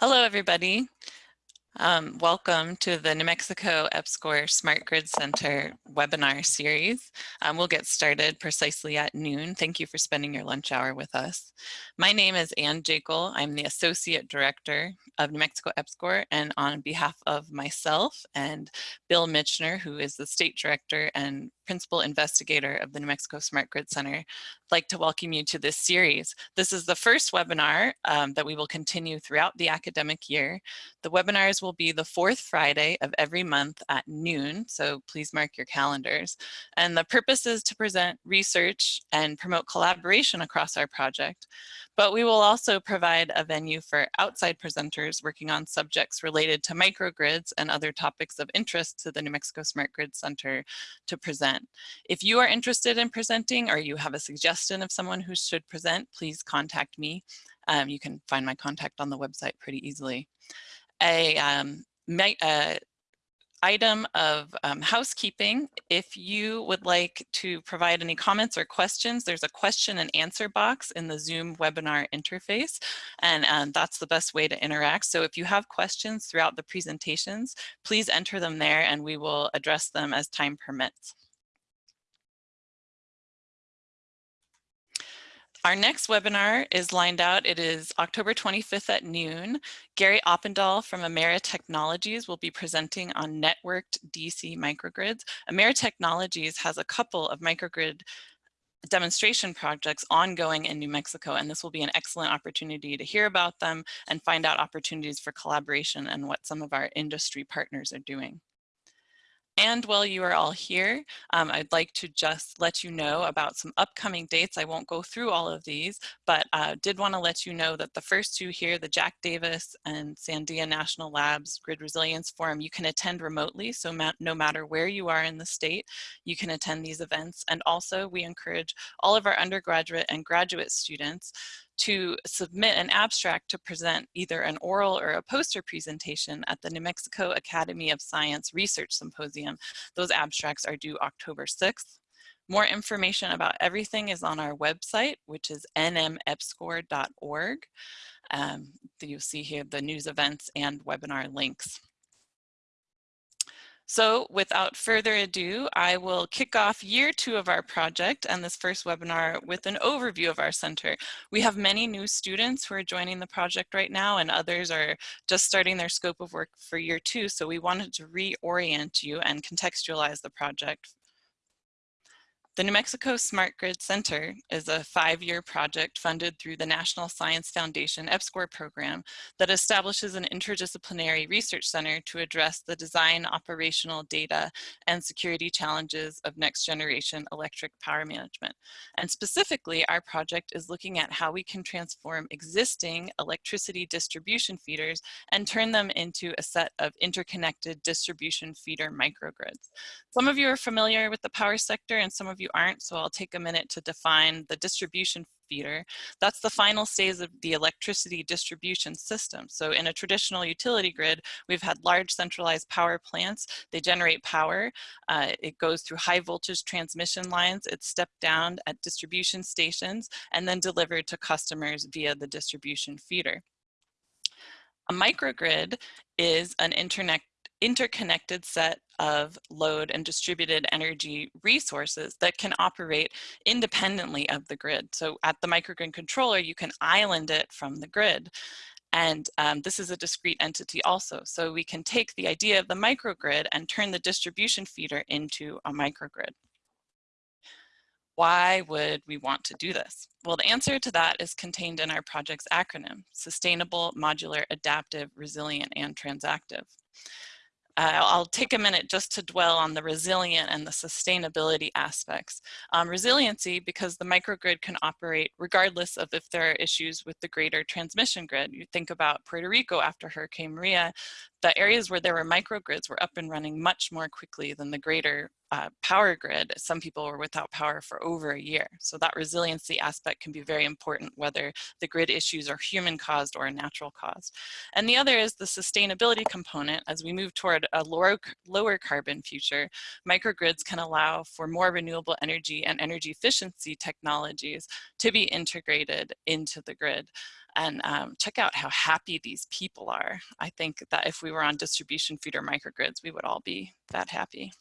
Hello, everybody. Um, welcome to the New Mexico EPSCoR Smart Grid Center webinar series. Um, we'll get started precisely at noon. Thank you for spending your lunch hour with us. My name is Anne Jakle. I'm the Associate Director of New Mexico EPSCoR and on behalf of myself and Bill Michener, who is the State Director and Principal Investigator of the New Mexico Smart Grid Center, I'd like to welcome you to this series. This is the first webinar um, that we will continue throughout the academic year. The webinars will be the fourth Friday of every month at noon, so please mark your calendars. And the purpose is to present research and promote collaboration across our project. But we will also provide a venue for outside presenters working on subjects related to microgrids and other topics of interest to the New Mexico Smart Grid Center to present. If you are interested in presenting or you have a suggestion of someone who should present, please contact me. Um, you can find my contact on the website pretty easily. A um, uh, item of um, housekeeping. If you would like to provide any comments or questions, there's a question and answer box in the Zoom webinar interface, and, and that's the best way to interact. So if you have questions throughout the presentations, please enter them there and we will address them as time permits. Our next webinar is lined out. It is October 25th at noon. Gary Oppedahl from Emera Technologies will be presenting on networked DC microgrids. Emera Technologies has a couple of microgrid demonstration projects ongoing in New Mexico, and this will be an excellent opportunity to hear about them and find out opportunities for collaboration and what some of our industry partners are doing. And while you are all here, um, I'd like to just let you know about some upcoming dates. I won't go through all of these, but uh, did want to let you know that the first two here, the Jack Davis and Sandia National Labs Grid Resilience Forum, you can attend remotely. So ma no matter where you are in the state, you can attend these events. And also we encourage all of our undergraduate and graduate students to submit an abstract to present either an oral or a poster presentation at the New Mexico Academy of Science Research Symposium. Those abstracts are due October 6th. More information about everything is on our website, which is nmepscor.org. Um, you'll see here the news events and webinar links. So without further ado, I will kick off year two of our project and this first webinar with an overview of our center. We have many new students who are joining the project right now and others are just starting their scope of work for year two. So we wanted to reorient you and contextualize the project the New Mexico Smart Grid Center is a five-year project funded through the National Science Foundation EPSCoR program that establishes an interdisciplinary research center to address the design, operational data, and security challenges of next generation electric power management. And specifically, our project is looking at how we can transform existing electricity distribution feeders and turn them into a set of interconnected distribution feeder microgrids. Some of you are familiar with the power sector and some of you aren't, so I'll take a minute to define the distribution feeder. That's the final stage of the electricity distribution system. So in a traditional utility grid, we've had large centralized power plants. They generate power. Uh, it goes through high voltage transmission lines. It's stepped down at distribution stations and then delivered to customers via the distribution feeder. A microgrid is an internet interconnected set of load and distributed energy resources that can operate independently of the grid. So at the microgrid controller, you can island it from the grid. And um, this is a discrete entity also. So we can take the idea of the microgrid and turn the distribution feeder into a microgrid. Why would we want to do this? Well, the answer to that is contained in our project's acronym, Sustainable, Modular, Adaptive, Resilient, and Transactive. Uh, I'll take a minute just to dwell on the resilient and the sustainability aspects. Um, resiliency, because the microgrid can operate regardless of if there are issues with the greater transmission grid. You think about Puerto Rico after Hurricane Maria, the areas where there were microgrids were up and running much more quickly than the greater uh, power grid, some people were without power for over a year. So that resiliency aspect can be very important, whether the grid issues are human caused or natural caused. And the other is the sustainability component. As we move toward a lower, lower carbon future, microgrids can allow for more renewable energy and energy efficiency technologies to be integrated into the grid. and um, check out how happy these people are. I think that if we were on distribution feeder microgrids, we would all be that happy.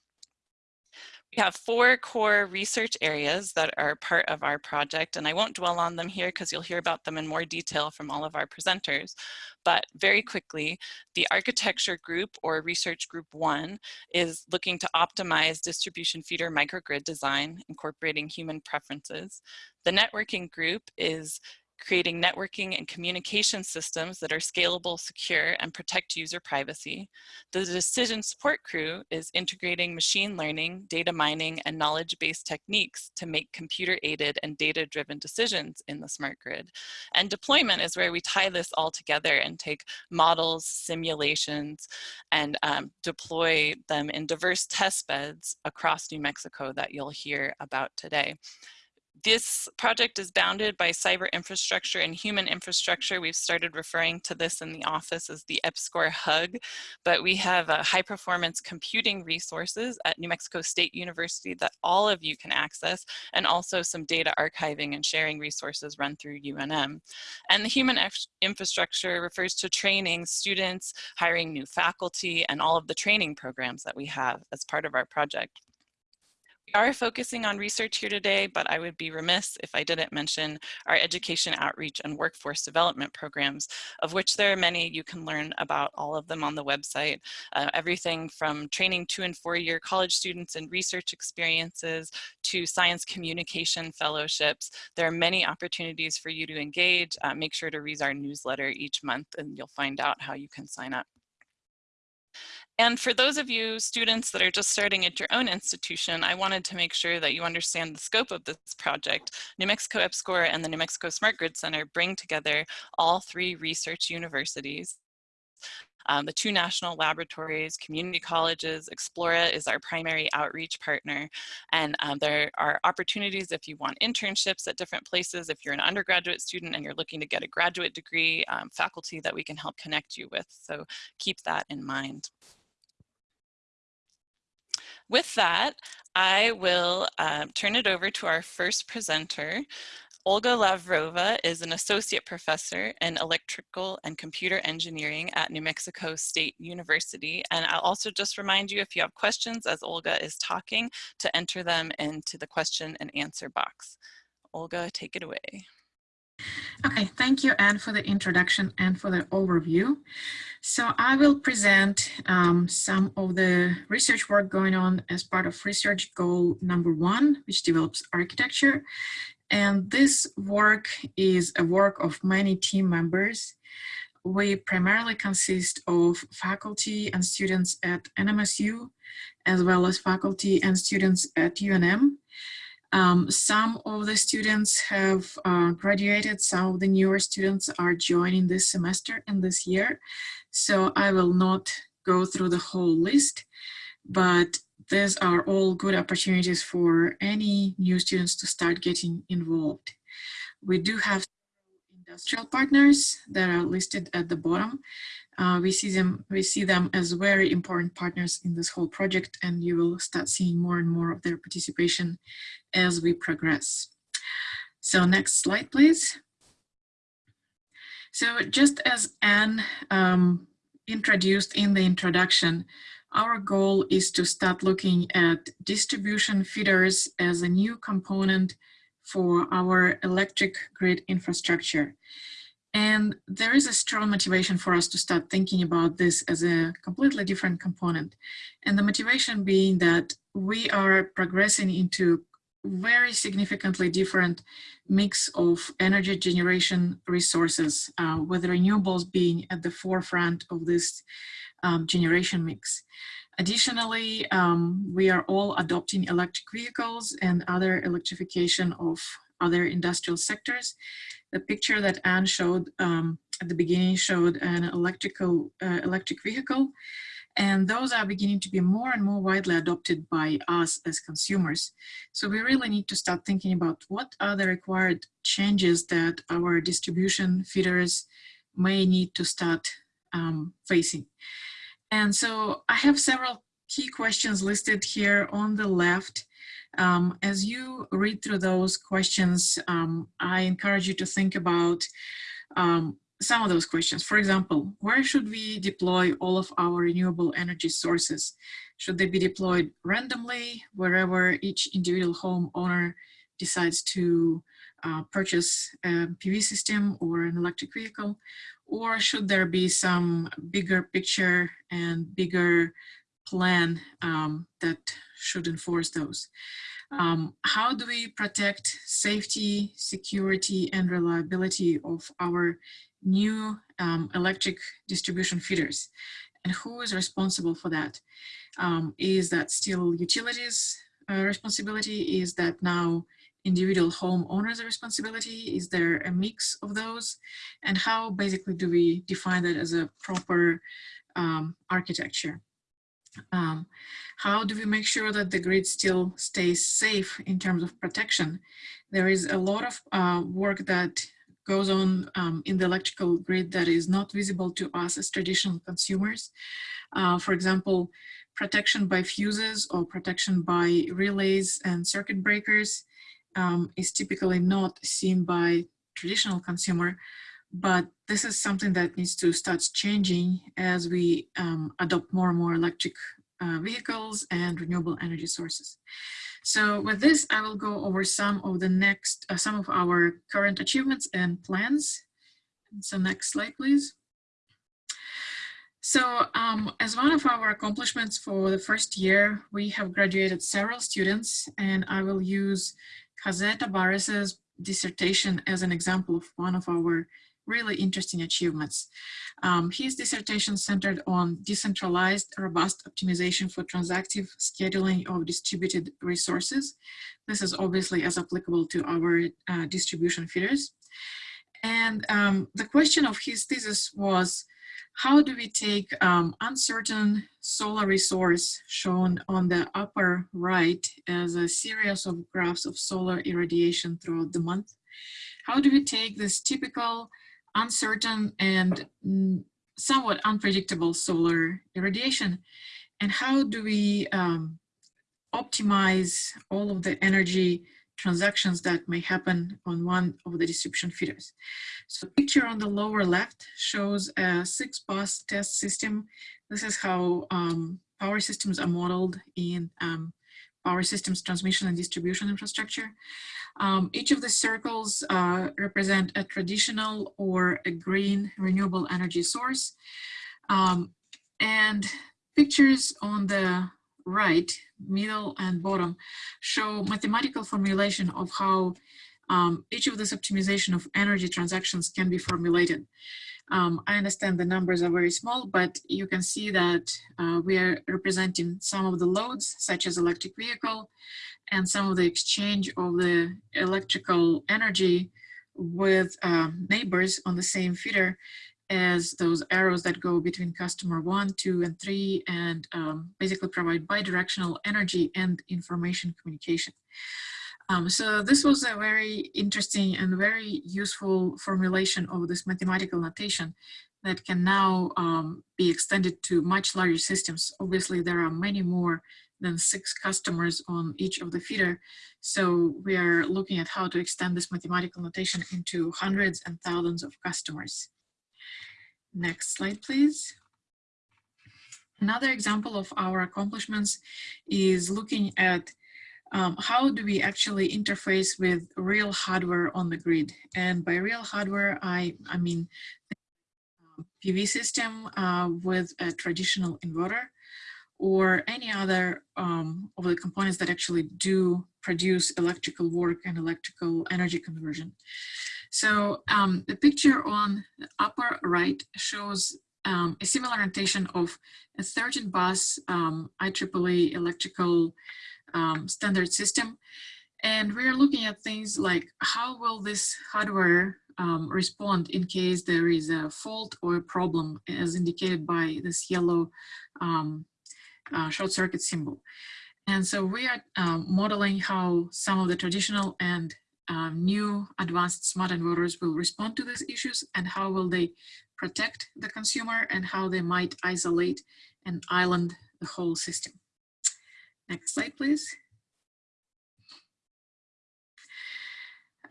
We have four core research areas that are part of our project, and I won't dwell on them here because you'll hear about them in more detail from all of our presenters. But very quickly, the architecture group or research group one is looking to optimize distribution feeder microgrid design, incorporating human preferences. The networking group is creating networking and communication systems that are scalable, secure, and protect user privacy. The decision support crew is integrating machine learning, data mining, and knowledge-based techniques to make computer-aided and data-driven decisions in the smart grid. And deployment is where we tie this all together and take models, simulations, and um, deploy them in diverse test beds across New Mexico that you'll hear about today this project is bounded by cyber infrastructure and human infrastructure. We've started referring to this in the office as the EPSCoR hug, but we have uh, high performance computing resources at New Mexico State University that all of you can access, and also some data archiving and sharing resources run through UNM. And the human infrastructure refers to training students, hiring new faculty, and all of the training programs that we have as part of our project. We are focusing on research here today, but I would be remiss if I didn't mention our education outreach and workforce development programs, of which there are many. You can learn about all of them on the website. Uh, everything from training two and four year college students in research experiences to science communication fellowships. There are many opportunities for you to engage. Uh, make sure to read our newsletter each month and you'll find out how you can sign up. And for those of you students that are just starting at your own institution, I wanted to make sure that you understand the scope of this project. New Mexico EPSCoR and the New Mexico Smart Grid Center bring together all three research universities. Um, the two national laboratories, community colleges, Explora is our primary outreach partner. And um, there are opportunities if you want internships at different places, if you're an undergraduate student and you're looking to get a graduate degree, um, faculty that we can help connect you with. So keep that in mind. With that, I will um, turn it over to our first presenter. Olga Lavrova is an associate professor in electrical and computer engineering at New Mexico State University. And I'll also just remind you if you have questions as Olga is talking to enter them into the question and answer box. Olga, take it away. Okay, thank you, Anne, for the introduction and for the overview. So I will present um, some of the research work going on as part of research goal number one, which develops architecture. And this work is a work of many team members. We primarily consist of faculty and students at NMSU, as well as faculty and students at UNM. Um, some of the students have uh, graduated, some of the newer students are joining this semester and this year. So I will not go through the whole list, but these are all good opportunities for any new students to start getting involved. We do have industrial partners that are listed at the bottom. Uh, we see them we see them as very important partners in this whole project and you will start seeing more and more of their participation as we progress. So next slide, please. So just as Anne um, introduced in the introduction, our goal is to start looking at distribution feeders as a new component for our electric grid infrastructure. And there is a strong motivation for us to start thinking about this as a completely different component. And the motivation being that we are progressing into very significantly different mix of energy generation resources, uh, with renewables being at the forefront of this um, generation mix. Additionally, um, we are all adopting electric vehicles and other electrification of other industrial sectors. The picture that Anne showed um, at the beginning showed an electrical uh, electric vehicle and those are beginning to be more and more widely adopted by us as consumers. So we really need to start thinking about what are the required changes that our distribution feeders may need to start um, facing. And so I have several key questions listed here on the left. Um, as you read through those questions, um, I encourage you to think about um, some of those questions. For example, where should we deploy all of our renewable energy sources? Should they be deployed randomly wherever each individual homeowner decides to uh, purchase a PV system or an electric vehicle? Or should there be some bigger picture and bigger plan um, that should enforce those? Um, how do we protect safety, security, and reliability of our new um, electric distribution feeders? And who is responsible for that? Um, is that still utilities uh, responsibility? Is that now individual homeowners responsibility? Is there a mix of those? And how basically do we define that as a proper um, architecture? Um, how do we make sure that the grid still stays safe in terms of protection? There is a lot of uh, work that goes on um, in the electrical grid that is not visible to us as traditional consumers. Uh, for example, protection by fuses or protection by relays and circuit breakers um, is typically not seen by traditional consumer, but this is something that needs to start changing as we um, adopt more and more electric uh, vehicles and renewable energy sources. So with this, I will go over some of the next, uh, some of our current achievements and plans. So next slide, please. So um, as one of our accomplishments for the first year, we have graduated several students and I will use Jose Tavares's dissertation as an example of one of our really interesting achievements. Um, his dissertation centered on decentralized, robust optimization for transactive scheduling of distributed resources. This is obviously as applicable to our uh, distribution feeders. And um, the question of his thesis was, how do we take um, uncertain solar resource shown on the upper right as a series of graphs of solar irradiation throughout the month? How do we take this typical uncertain and mm, somewhat unpredictable solar irradiation and how do we um, optimize all of the energy transactions that may happen on one of the distribution feeders. So picture on the lower left shows a six bus test system. This is how um, power systems are modeled in um, power systems transmission and distribution infrastructure. Um, each of the circles uh, represent a traditional or a green renewable energy source. Um, and pictures on the right, middle and bottom, show mathematical formulation of how um, each of this optimization of energy transactions can be formulated. Um, I understand the numbers are very small, but you can see that uh, we are representing some of the loads, such as electric vehicle, and some of the exchange of the electrical energy with um, neighbors on the same feeder as those arrows that go between customer one, two, and three, and um, basically provide bidirectional energy and information communication. Um, so this was a very interesting and very useful formulation of this mathematical notation that can now um, be extended to much larger systems. Obviously, there are many more than six customers on each of the feeder. So we are looking at how to extend this mathematical notation into hundreds and thousands of customers. Next slide, please. Another example of our accomplishments is looking at um, how do we actually interface with real hardware on the grid? And by real hardware, I, I mean PV system uh, with a traditional inverter or any other um, of the components that actually do produce electrical work and electrical energy conversion. So um, the picture on the upper right shows um, a similar notation of a 13 bus um, IEEE electrical um, standard system. And we're looking at things like how will this hardware um, respond in case there is a fault or a problem as indicated by this yellow um, uh, short circuit symbol. And so we are um, modeling how some of the traditional and um, new advanced smart inverters will respond to these issues and how will they protect the consumer and how they might isolate and island the whole system. Next slide, please.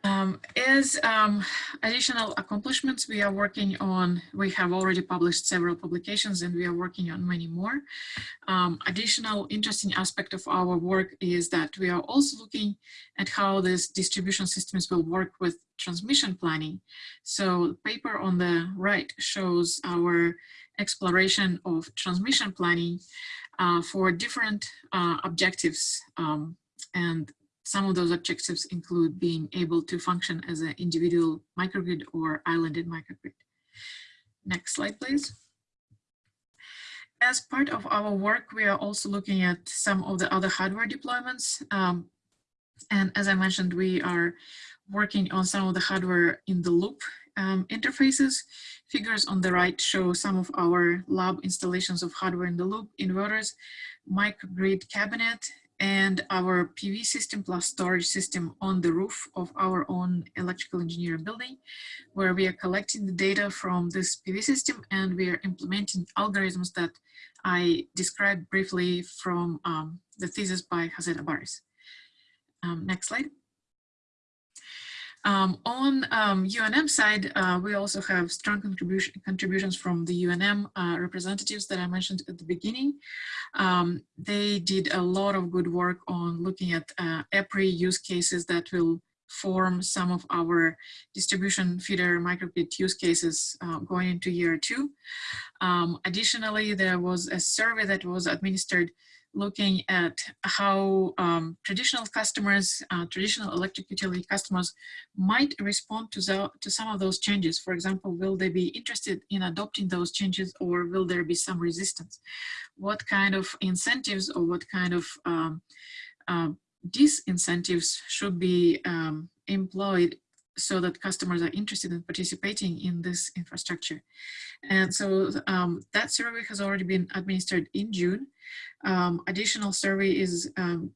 Um, as um, additional accomplishments, we are working on, we have already published several publications and we are working on many more. Um, additional interesting aspect of our work is that we are also looking at how these distribution systems will work with transmission planning. So the paper on the right shows our exploration of transmission planning uh, for different uh, objectives um, and some of those objectives include being able to function as an individual microgrid or islanded microgrid. Next slide, please. As part of our work, we are also looking at some of the other hardware deployments. Um, and as I mentioned, we are working on some of the hardware in the loop um, interfaces. Figures on the right show some of our lab installations of hardware in the loop, inverters, microgrid cabinet, and our PV system plus storage system on the roof of our own electrical engineering building, where we are collecting the data from this PV system and we are implementing algorithms that I described briefly from um, the thesis by Jose Barres. Um, next slide. Um, on um, UNM side, uh, we also have strong contribution, contributions from the UNM uh, representatives that I mentioned at the beginning. Um, they did a lot of good work on looking at uh, EPRI use cases that will form some of our distribution feeder microgrid use cases uh, going into year two. Um, additionally, there was a survey that was administered looking at how um, traditional customers, uh, traditional electric utility customers might respond to, the, to some of those changes. For example, will they be interested in adopting those changes or will there be some resistance? What kind of incentives or what kind of um, uh, disincentives should be um, employed so that customers are interested in participating in this infrastructure. And so um, that survey has already been administered in June. Um, additional survey is um,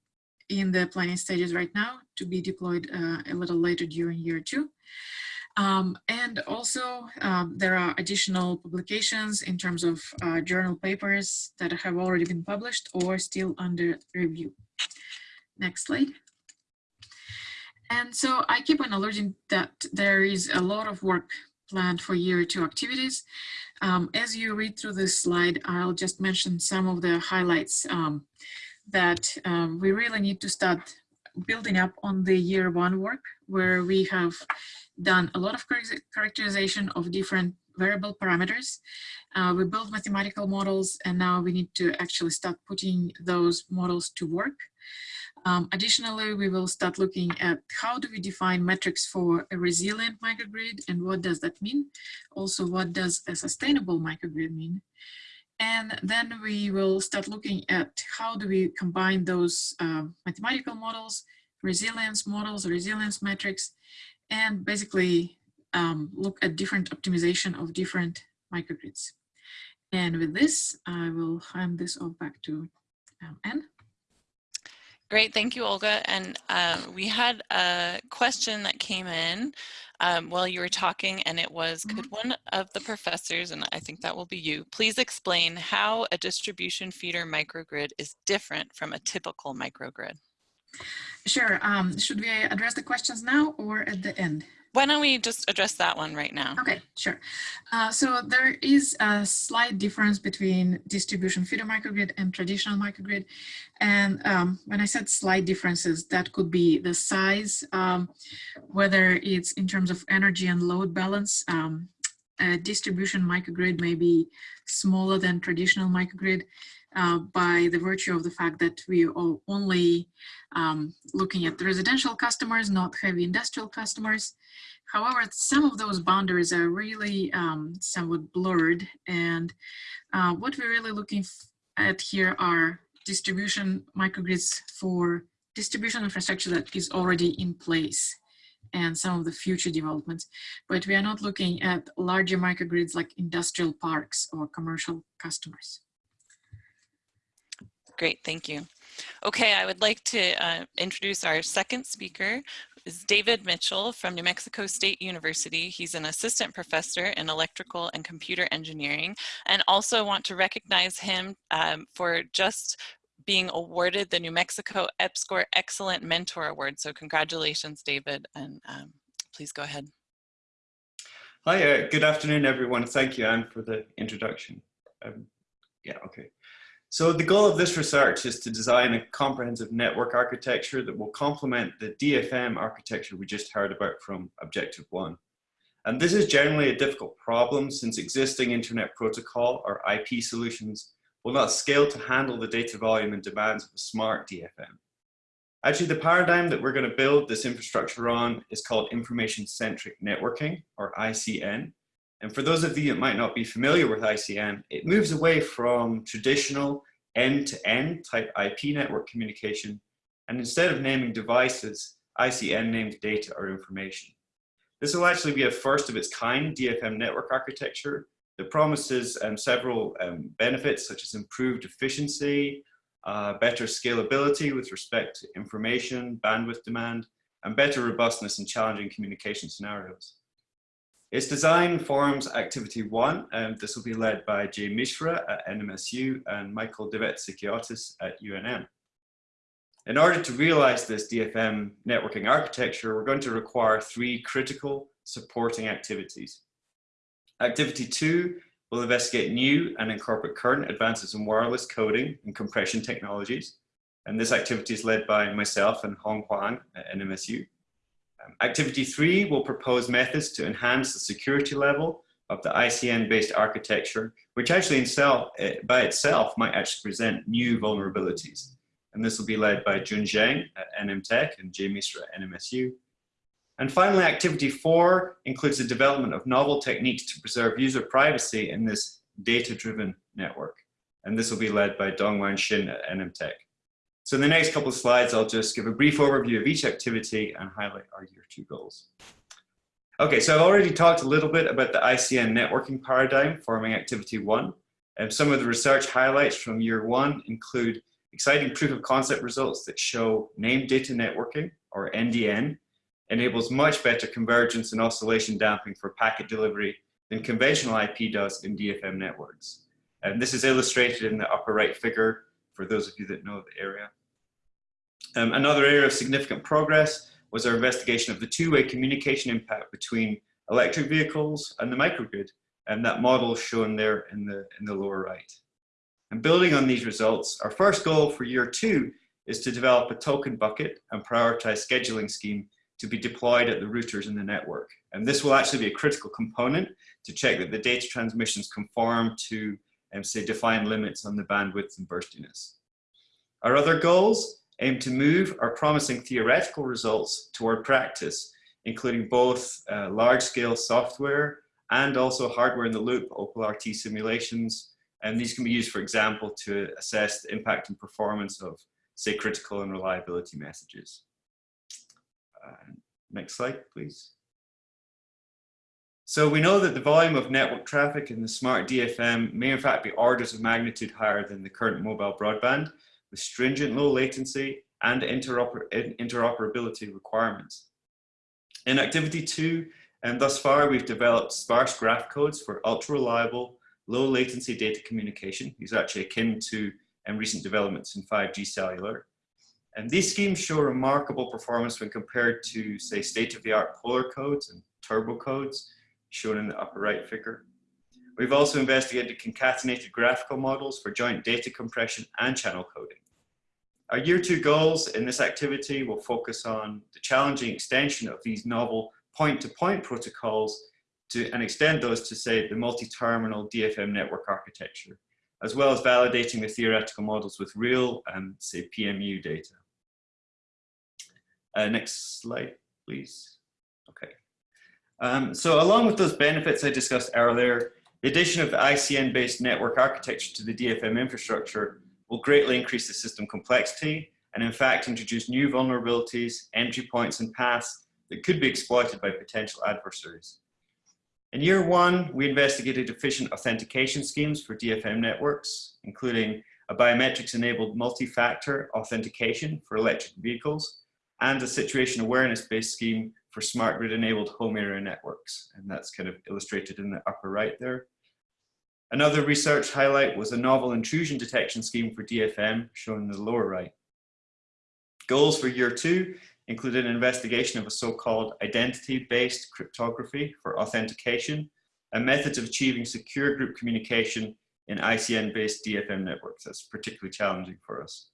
in the planning stages right now to be deployed uh, a little later during year two. Um, and also um, there are additional publications in terms of uh, journal papers that have already been published or still under review. Next slide. And so I keep on alluding that there is a lot of work planned for year two activities. Um, as you read through this slide, I'll just mention some of the highlights um, that um, we really need to start building up on the year one work, where we have done a lot of characterization of different variable parameters. Uh, we build mathematical models, and now we need to actually start putting those models to work. Um, additionally, we will start looking at how do we define metrics for a resilient microgrid and what does that mean? Also, what does a sustainable microgrid mean? And then we will start looking at how do we combine those uh, mathematical models, resilience models, resilience metrics, and basically um, look at different optimization of different microgrids. And with this, I will hand this off back to um, Anne. Great, thank you, Olga. And uh, we had a question that came in um, while you were talking, and it was, could mm-hmm. one of the professors, and I think that will be you, please explain how a distribution feeder microgrid is different from a typical microgrid? Sure. Um, should we address the questions now or at the end? Why don't we just address that one right now? Okay, sure. Uh, so there is a slight difference between distribution feeder microgrid and traditional microgrid. And um, when I said slight differences, that could be the size, um, whether it's in terms of energy and load balance. Um, a distribution microgrid may be smaller than traditional microgrid uh, by the virtue of the fact that we are only um, looking at the residential customers, not heavy industrial customers. However, some of those boundaries are really um, somewhat blurred. And uh, what we're really looking at here are distribution microgrids for distribution infrastructure that is already in place and some of the future developments. But we are not looking at larger microgrids like industrial parks or commercial customers. Great, thank you. Okay, I would like to uh, introduce our second speaker, is David Mitchell from New Mexico State University. He's an assistant professor in electrical and computer engineering and also want to recognize him um, for just being awarded the New Mexico EPSCoR Excellent Mentor Award. So congratulations, David, and um, please go ahead. Hi, uh, good afternoon, everyone. Thank you, Anne, for the introduction. Um, yeah, okay. So the goal of this research is to design a comprehensive network architecture that will complement the DFM architecture we just heard about from Objective 1. And this is generally a difficult problem since existing internet protocol or IP solutions will not scale to handle the data volume and demands of a smart DFM. Actually, the paradigm that we're going to build this infrastructure on is called information-centric networking, or ICN. And for those of you that might not be familiar with ICN, it moves away from traditional end-to-end -end type IP network communication, and instead of naming devices, ICN names data or information. This will actually be a first of its kind DFM network architecture that promises um, several um, benefits such as improved efficiency, uh, better scalability with respect to information, bandwidth demand, and better robustness in challenging communication scenarios. Its design forms activity one, and this will be led by Jay Misra at NMSU and Michael Devetsikiotis at UNM. In order to realize this DFM networking architecture, we're going to require three critical supporting activities. Activity two will investigate new and incorporate current advances in wireless coding and compression technologies. And this activity is led by myself and Hong Huang at NMSU. Um, activity three will propose methods to enhance the security level of the ICN-based architecture, which actually uh, by itself might actually present new vulnerabilities. And this will be led by Jun Zheng at NM Tech and Jay Misra at NMSU. And finally, activity four includes the development of novel techniques to preserve user privacy in this data-driven network. And this will be led by Dongwan Shin at NMTech. So in the next couple of slides, I'll just give a brief overview of each activity and highlight our year two goals. Okay, so I've already talked a little bit about the ICN networking paradigm forming activity one. And some of the research highlights from year one include exciting proof of concept results that show named data networking, or NDN, enables much better convergence and oscillation damping for packet delivery than conventional IP does in DFM networks. And this is illustrated in the upper right figure for those of you that know the area. Um, another area of significant progress was our investigation of the two-way communication impact between electric vehicles and the microgrid, and that model shown there in the, in the lower right. And building on these results, our first goal for year two is to develop a token bucket and prioritize scheduling scheme to be deployed at the routers in the network. And this will actually be a critical component to check that the data transmissions conform to, um, say, defined limits on the bandwidth and burstiness. Our other goals aim to move our promising theoretical results toward practice, including both uh, large-scale software and also hardware in the loop, OPAL-RT simulations. And these can be used, for example, to assess the impact and performance of, say, critical and reliability messages. Uh, next slide, please. So we know that the volume of network traffic in the smart DFM may in fact be orders of magnitude higher than the current mobile broadband with stringent low latency and interoper interoperability requirements. In activity two, and thus far we've developed sparse graph codes for ultra reliable, low latency data communication. These are actually akin to um, recent developments in 5G cellular. And these schemes show remarkable performance when compared to, say, state-of-the-art polar codes and turbo codes, shown in the upper right figure. We've also investigated concatenated graphical models for joint data compression and channel coding. Our year two goals in this activity will focus on the challenging extension of these novel point-to-point -point protocols to, and extend those to, say, the multi-terminal DFM network architecture, as well as validating the theoretical models with real, um, say, PMU data. Uh, next slide, please. Okay. Um, so along with those benefits I discussed earlier, the addition of the ICN-based network architecture to the DFM infrastructure will greatly increase the system complexity and in fact introduce new vulnerabilities, entry points and paths that could be exploited by potential adversaries. In year one, we investigated efficient authentication schemes for DFM networks, including a biometrics-enabled multi-factor authentication for electric vehicles, and a situation awareness-based scheme for smart grid-enabled home area networks. And that's kind of illustrated in the upper right there. Another research highlight was a novel intrusion detection scheme for DFM, shown in the lower right. Goals for year two included an investigation of a so-called identity-based cryptography for authentication and methods of achieving secure group communication in ICN-based DFM networks. That's particularly challenging for us.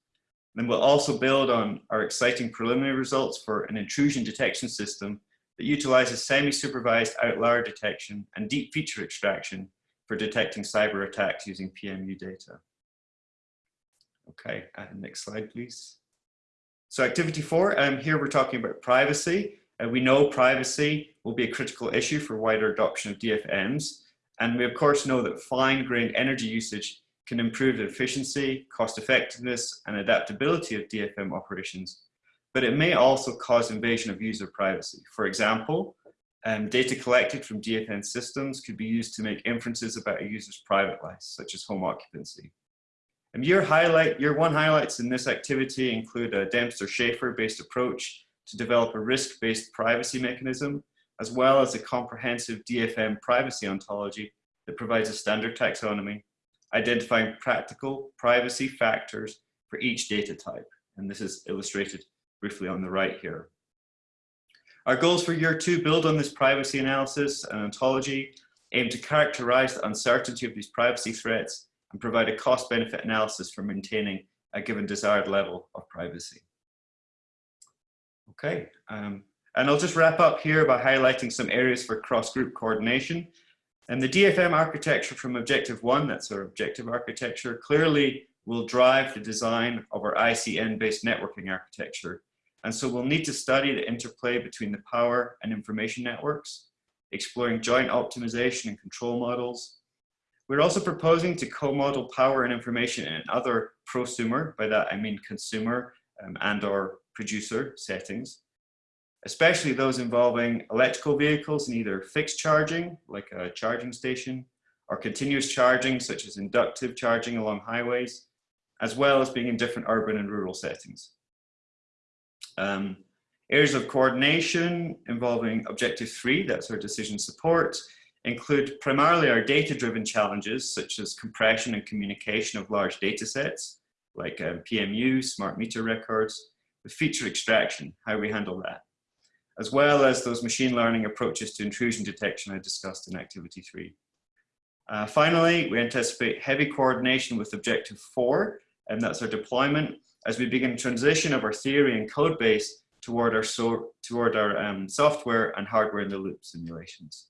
Then we'll also build on our exciting preliminary results for an intrusion detection system that utilizes semi-supervised outlier detection and deep feature extraction for detecting cyber attacks using PMU data. Okay, uh, next slide, please. So activity four, um, here we're talking about privacy. Uh, we know privacy will be a critical issue for wider adoption of DFMs. And we of course know that fine-grained energy usage can improve the efficiency, cost effectiveness, and adaptability of DFM operations, but it may also cause invasion of user privacy. For example, um, data collected from DFM systems could be used to make inferences about a user's private life, such as home occupancy. And your highlight, your one highlights in this activity include a Dempster-Shafer-based approach to develop a risk-based privacy mechanism, as well as a comprehensive DFM privacy ontology that provides a standard taxonomy identifying practical privacy factors for each data type. And this is illustrated briefly on the right here. Our goals for year two build on this privacy analysis and ontology, aim to characterize the uncertainty of these privacy threats and provide a cost benefit analysis for maintaining a given desired level of privacy. Okay, um, and I'll just wrap up here by highlighting some areas for cross-group coordination. And the DFM architecture from Objective 1, that's our objective architecture, clearly will drive the design of our ICN-based networking architecture. And so we'll need to study the interplay between the power and information networks, exploring joint optimization and control models. We're also proposing to co-model power and information in other prosumer, by that I mean consumer um, and or producer settings especially those involving electrical vehicles in either fixed charging, like a charging station, or continuous charging, such as inductive charging along highways, as well as being in different urban and rural settings. Um, areas of coordination involving objective three, that's our decision support, include primarily our data-driven challenges, such as compression and communication of large data sets, like um, PMU, smart meter records, the feature extraction, how we handle that as well as those machine learning approaches to intrusion detection I discussed in activity three. Uh, finally, we anticipate heavy coordination with objective four, and that's our deployment, as we begin transition of our theory and code base toward our, so, toward our um, software and hardware in the loop simulations.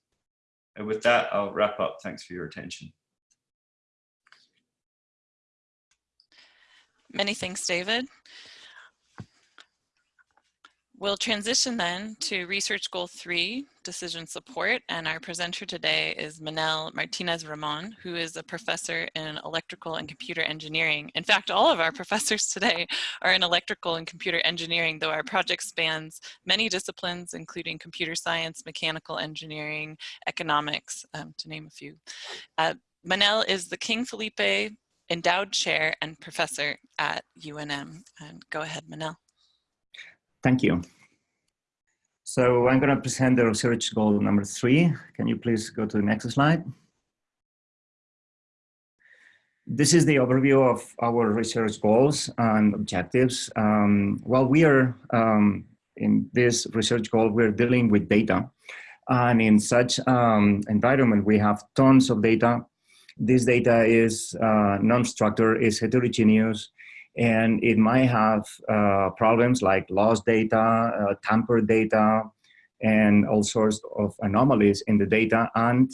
And with that, I'll wrap up. Thanks for your attention. Many thanks, David. We'll transition then to research goal three, decision support. And our presenter today is Manel Martinez Ramon, who is a professor in electrical and computer engineering. In fact, all of our professors today are in electrical and computer engineering, though our project spans many disciplines, including computer science, mechanical engineering, economics, um, to name a few. Uh, Manel is the King Felipe Endowed Chair and Professor at UNM. And go ahead, Manel. Thank you. So I'm going to present the research goal number three. Can you please go to the next slide? This is the overview of our research goals and objectives. Um, while we are um, in this research goal, we're dealing with data. And in such um, environment, we have tons of data. This data is uh, non-structured, is heterogeneous, and it might have uh, problems like lost data, uh, tampered data, and all sorts of anomalies in the data. And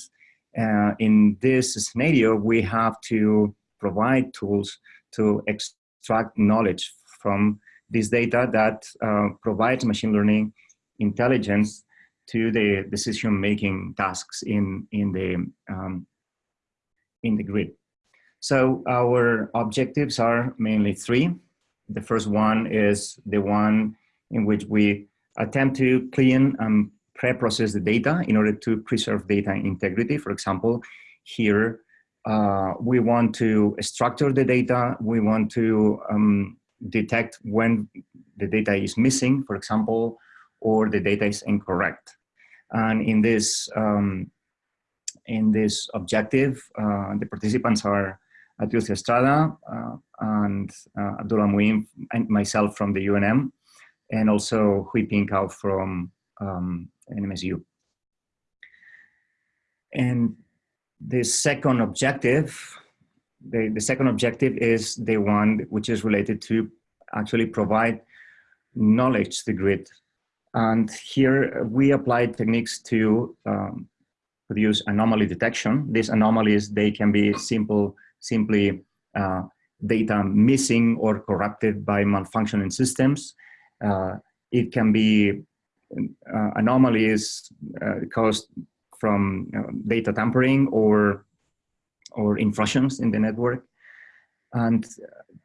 uh, in this scenario, we have to provide tools to extract knowledge from this data that uh, provides machine learning intelligence to the decision-making tasks in, in, the, um, in the grid. So our objectives are mainly three. The first one is the one in which we attempt to clean and pre-process the data in order to preserve data integrity. For example, here uh, we want to structure the data. We want to um, detect when the data is missing, for example, or the data is incorrect. And in this um, in this objective. Uh, the participants are Trilce Estrada uh, and uh, Abdullah Mueen and myself from the UNM, and also Huiping Cao from um, NMSU. And the second objective, the, the second objective is the one which is related to actually provide knowledge to the grid. And here we apply techniques to um, produce anomaly detection. These anomalies, they can be simple, simply uh, data missing or corrupted by malfunctioning systems. Uh, it can be uh, anomalies uh, caused from know, data tampering or, or intrusions in the network. And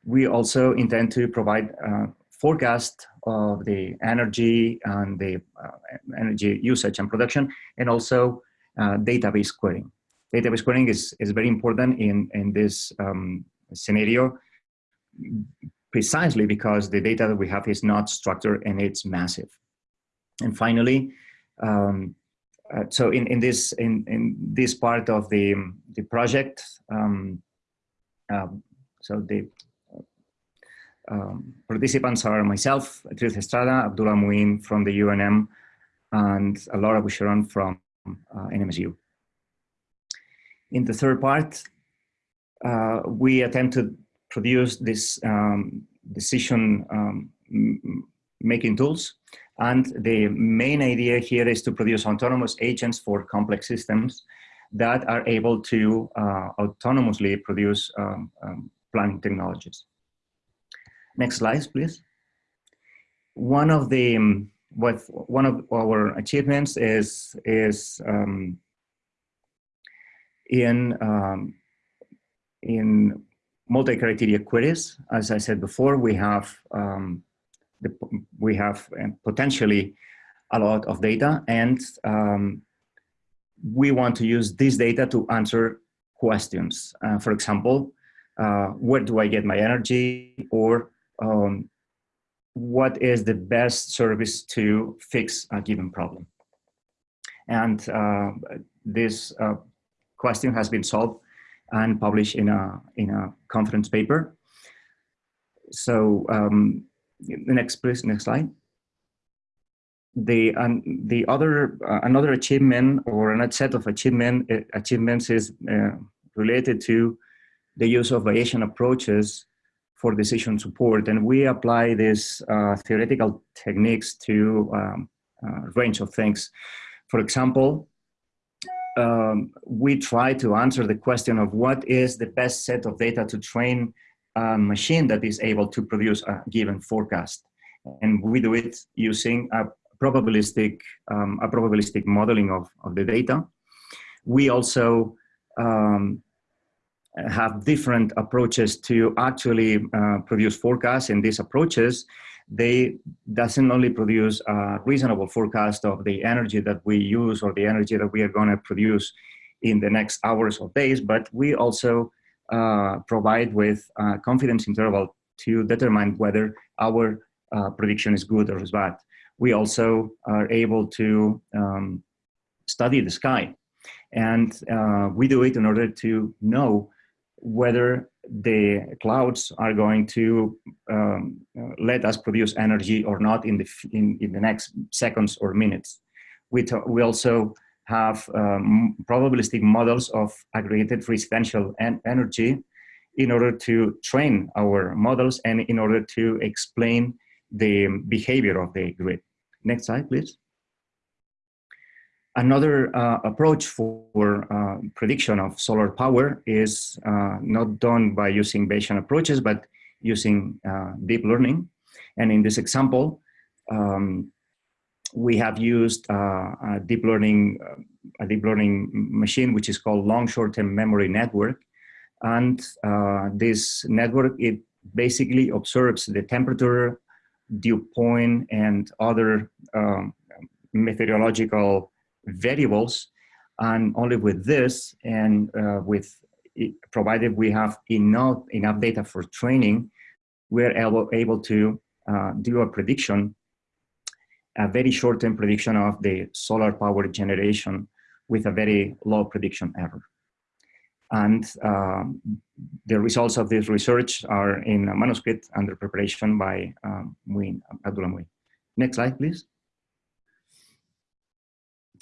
we also intend to provide uh, forecast of the energy and the uh, energy usage and production, and also uh, database querying. Database querying is, is very important in, in this um, scenario precisely because the data that we have is not structured and it's massive. And finally, um, uh, so in, in this in, in this part of the the project, um, uh, so the um, participants are myself, Trilce Estrada, Abdullah Mueen from the UNM, and Laura Boucheron from uh, NMSU. In the third part, uh, we attempt to produce this um, decision um, making tools. And the main idea here is to produce autonomous agents for complex systems that are able to uh, autonomously produce um, um, planning technologies. Next slide, please. One of the um, what one of our achievements is is um, in um, in multi-criteria queries. As I said before, we have um, the, we have potentially a lot of data, and um, we want to use this data to answer questions. Uh, for example, uh, where do I get my energy, or um, what is the best service to fix a given problem? And uh, this uh, question has been solved and published in a, in a conference paper. So um, the next, please, next slide. The, um, the other, uh, another achievement or another set of achievement, uh, achievements is uh, related to the use of Bayesian approaches for decision support. And we apply these uh, theoretical techniques to um, a range of things. For example, um, we try to answer the question of what is the best set of data to train a machine that is able to produce a given forecast. And we do it using a probabilistic, um, a probabilistic modeling of, of the data. We also um, have different approaches to actually uh, produce forecasts and these approaches they doesn't only produce a reasonable forecast of the energy that we use or the energy that we are going to produce in the next hours or days but we also uh, provide with a confidence interval to determine whether our uh, prediction is good or is bad. We also are able to um, study the sky. And uh, we do it in order to know whether the clouds are going to um, let us produce energy or not in the, in, in the next seconds or minutes. We, we also have um, probabilistic models of aggregated residential en energy in order to train our models and in order to explain the behavior of the grid. Next slide, please. Another uh, approach for uh, prediction of solar power is uh, not done by using Bayesian approaches, but using uh, deep learning. And in this example, um, we have used uh, a deep learning a deep learning machine, which is called long short-term memory network. And uh, this network, it basically observes the temperature, dew point, and other um, meteorological variables. And only with this and uh, with provided we have enough, enough data for training, we're able, able to uh, do a prediction, a very short-term prediction of the solar power generation with a very low prediction error. And um, the results of this research are in a manuscript under preparation by um, Mueen, Abdullah Mueen. Next slide, please.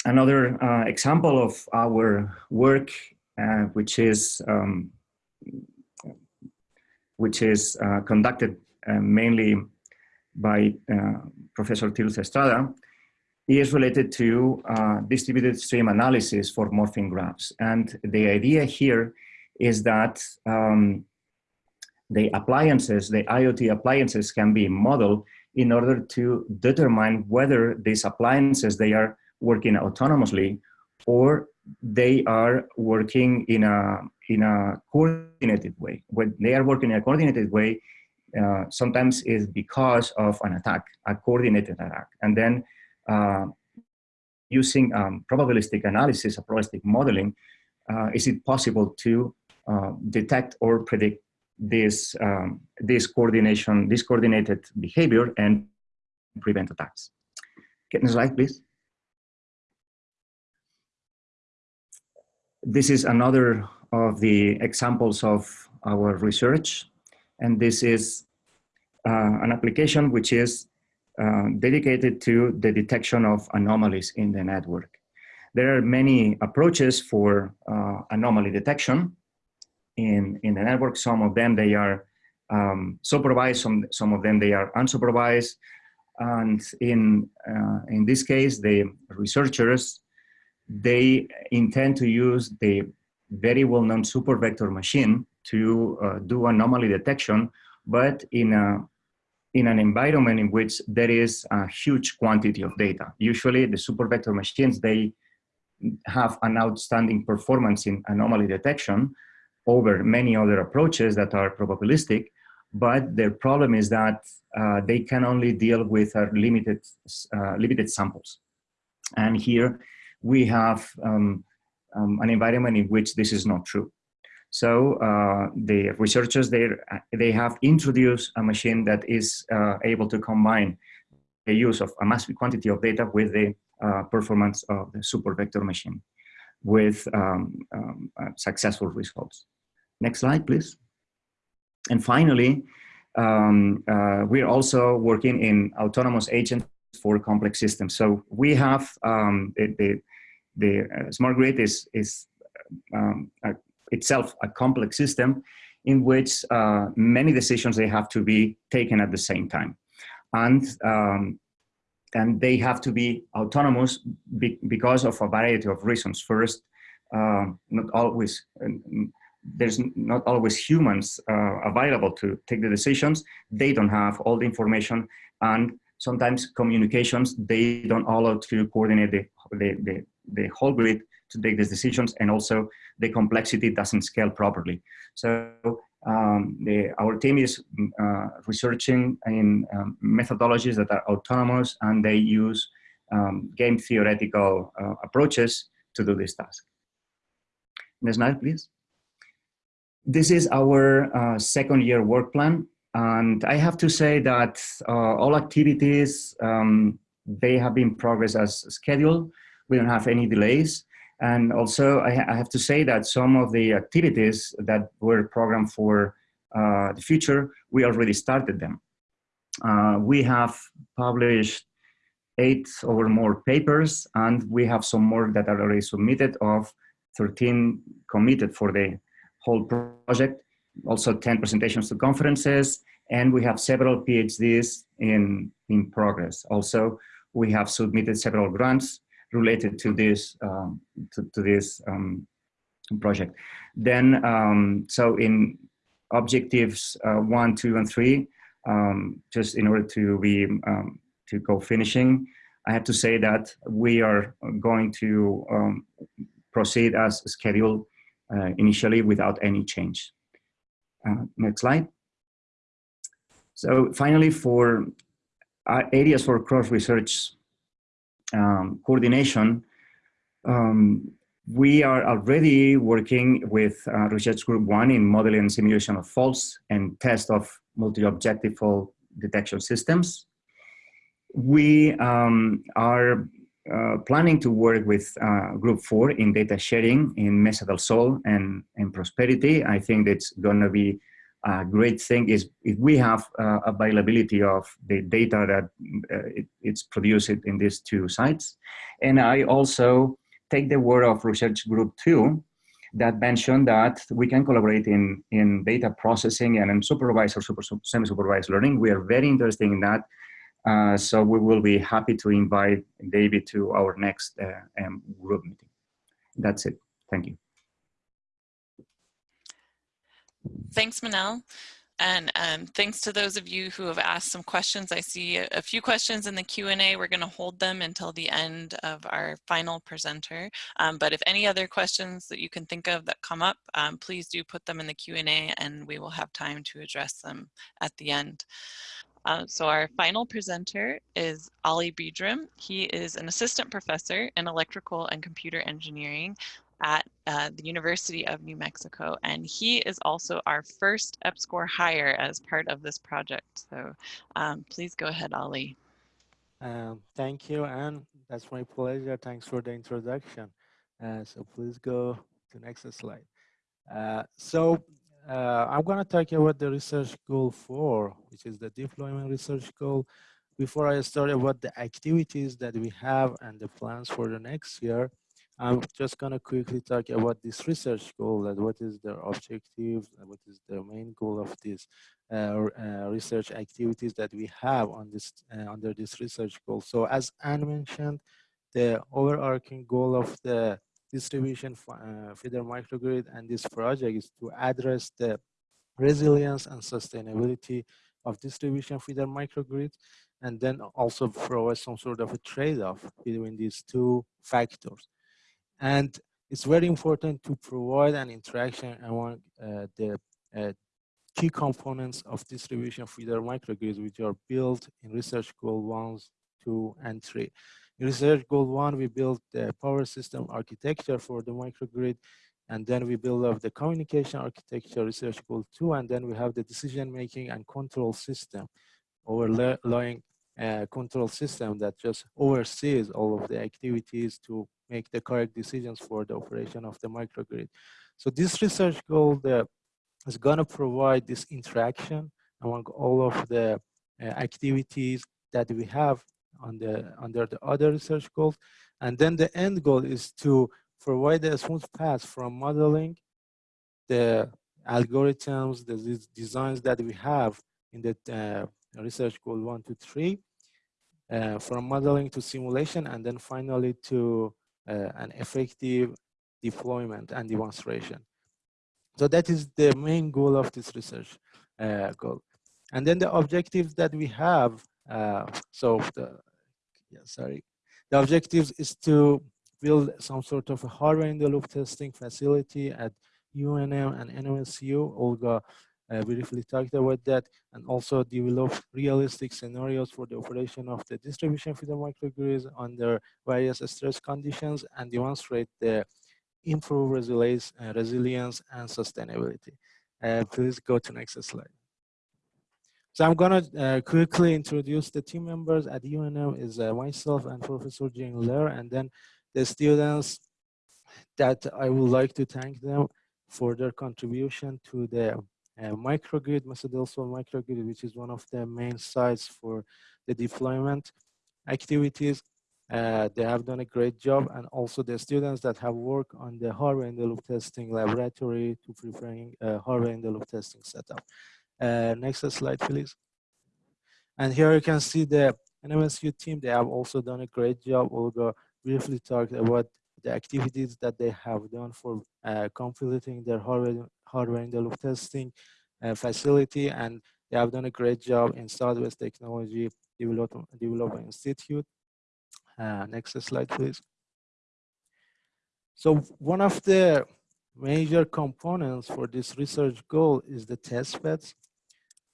Another uh, example of our work, uh, which is um, which is uh, conducted uh, mainly by uh, Professor Trilce Estrada, is related to uh, distributed stream analysis for morphing graphs. And the idea here is that um, the appliances, the IoT appliances can be modeled in order to determine whether these appliances, they are working autonomously or they are working in a, in a coordinated way. When they are working in a coordinated way, uh, sometimes is because of an attack, a coordinated attack. And then uh, using um, probabilistic analysis, a probabilistic modeling, uh, is it possible to uh, detect or predict this, um, this coordination, this coordinated behavior and prevent attacks. Get the slide, please. This is another of the examples of our research. And this is uh, an application which is uh, dedicated to the detection of anomalies in the network. There are many approaches for uh, anomaly detection in, in the network. Some of them, they are um, supervised, some, some of them, they are unsupervised. And in, uh, in this case, the researchers, they intend to use the very well-known super vector machine to uh, do anomaly detection, but in a in an environment in which there is a huge quantity of data. Usually the super vector machines, they have an outstanding performance in anomaly detection over many other approaches that are probabilistic, but their problem is that uh, they can only deal with uh, limited, uh, limited samples. And here we have um, um, an environment in which this is not true. So uh, the researchers there, they have introduced a machine that is uh, able to combine the use of a massive quantity of data with the uh, performance of the super vector machine with um, um, uh, successful results. Next slide, please. And finally, um, uh, we're also working in autonomous agents for complex systems. So we have um, the, the, the uh, smart grid is, is um, a itself a complex system in which uh, many decisions they have to be taken at the same time. And, um, and they have to be autonomous be because of a variety of reasons. First, uh, not always, there's not always humans uh, available to take the decisions. They don't have all the information and sometimes communications, they don't allow to coordinate the, the, the, the whole grid to take these decisions and also the complexity doesn't scale properly. So um, the, our team is uh, researching in um, methodologies that are autonomous and they use um, game theoretical uh, approaches to do this task. Next slide, please. This is our uh, second year work plan. And I have to say that uh, all activities, um, they have been progress as scheduled. We don't have any delays. And also, I, ha I, have to say that some of the activities that were programmed for uh, the future, we already started them. Uh, we have published eight or more papers, and we have some more that are already submitted of 13 committed for the whole project. Also 10 presentations to conferences, and we have several PhDs in, in progress. Also, we have submitted several grants related to this um, to, to, this um, project. Then, um, so in objectives uh, one, two, and three, um, just in order to be um, to go finishing, I have to say that we are going to um, proceed as scheduled uh, initially without any change. Uh, next slide. So finally, for uh, areas for cross research um, coordination, um, we are already working with uh, Research Group 1 in modeling and simulation of faults and test of multi-objective fault detection systems. We um, are uh, planning to work with uh, Group 4 in data sharing in Mesa del Sol and, and Prosperity. I think it's going to be a great thing is if we have uh, availability of the data that uh, it, it's produced in these two sites. And I also take the word of Research Group 2 that mentioned that we can collaborate in, in data processing and in supervised or super, semi-supervised learning. We are very interested in that. Uh, so we will be happy to invite David to our next uh, um, group meeting. That's it. Thank you. Thanks, Manel. And um, thanks to those of you who have asked some questions. I see a, few questions in the Q&A. We're going to hold them until the end of our final presenter. Um, but if any other questions that you can think of that come up, um, please do put them in the Q&A and we will have time to address them at the end. Uh, so our final presenter is Ali Bidram. He is an assistant professor in electrical and computer engineering at uh, the University of New Mexico. And he is also our first EPSCoR hire as part of this project. So um, please go ahead, Ali. Um, thank you, Anne. that's my pleasure. Thanks for the introduction. Uh, so please go to next slide. Uh, so uh, I'm going to talk about the research goal four, which is the deployment research goal. Before I start about the activities that we have and the plans for the next year, I'm just going to quickly talk about this research goal, that what is the objective, what is the main goal of these uh, uh, research activities that we have on this uh, under this research goal. So as Anne mentioned, the overarching goal of the distribution uh, feeder microgrid and this project is to address the resilience and sustainability of distribution feeder microgrid and then also provide some sort of a trade-off between these two factors. And it's very important to provide an interaction among uh, the uh, key components of distribution feeder microgrids, which are built in research goal ones, two, and three. In research goal one, we built the power system architecture for the microgrid, and then we build up the communication architecture, research goal two, and then we have the decision making and control system, overlaying control system that just oversees all of the activities to make the correct decisions for the operation of the microgrid. So this research goal is going to provide this interaction among all of the uh, activities that we have on the, under the other research goals. And then the end goal is to provide a smooth path from modeling the algorithms, the designs that we have in the uh, research goal one to three, uh, from modeling to simulation, and then finally to uh, an effective deployment and demonstration. So that is the main goal of this research uh, goal. And then the objectives that we have, uh, so the, yeah, sorry, the objectives is to build some sort of a hardware in the loop testing facility at UNM and NMSU. Olga briefly talked about that and also develop realistic scenarios for the operation of the distribution feeder microgrids under various stress conditions and demonstrate the improved resilience, uh, resilience and sustainability. Uh, please go to next slide. So I'm gonna uh, quickly introduce the team members at UNM is uh, myself and Professor Jane Lehr and then the students that I would like to thank them for their contribution to the microgrid, Mesa microgrid, which is one of the main sites for the deployment activities. Uh, they have done a great job and also the students that have worked on the hardware in the loop testing laboratory to preparing uh, hardware in the loop testing setup. Uh, next slide, please. And here you can see the NMSU team. They have also done a great job. Olga briefly talked about the activities that they have done for uh, completing their hardware, hardware in the loop testing uh, facility and they have done a great job in Southwest Technology Development, Development Institute. Uh, next slide, please. So one of the major components for this research goal is the test beds.